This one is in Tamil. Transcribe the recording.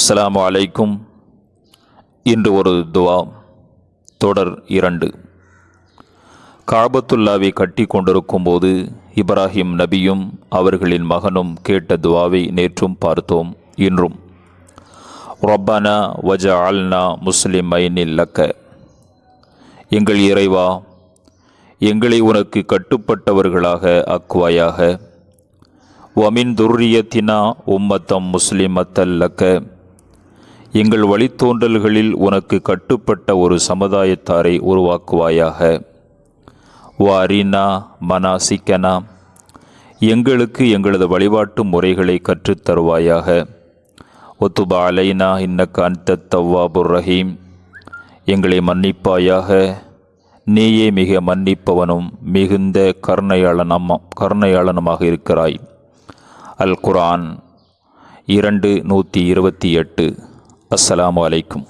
அஸ்லாம் அலைக்கும். இன்று ஒரு துவா தொடர் இரண்டு. காபத்துல்லாவை கட்டி கொண்டிருக்கும் போது இப்ராஹிம் நபியும் அவர்களின் மகனும் கேட்ட துவாவை நேற்றும் பார்த்தோம் இன்றும். ரொப்பனா வஜ அல்னா முஸ்லிமைனில் லக்க. எங்கள் இறைவா எங்களை உனக்கு கட்டுப்பட்டவர்களாக அக்குவாயாக. வமின் துர்ரியத்தினா உம்மத்தம் முஸ்லிமத்தல்லக்க எங்கள் வழித்தோன்றல்களில் உனக்கு கட்டுப்பட்ட ஒரு சமுதாயத்தாரை உருவாக்குவாயாக. வாரினா மனாசிக்கனா எங்களுக்கு எங்களது வழிபாட்டு முறைகளை கற்றுத் தருவாயாக. ஒத்துபா அலைனா இன்னக்க அந்த தவ்வாபுர் ரஹீம் எங்களை மன்னிப்பாயாக. நீயே மிக மன்னிப்பவனும் மிகுந்த கர்ணயாளனம் கருணையாளனுமாக இருக்கிறாய். அல் குரான் இரண்டு நூற்றி இருபத்தி எட்டு. അസ്സലാമു അലൈക്കും.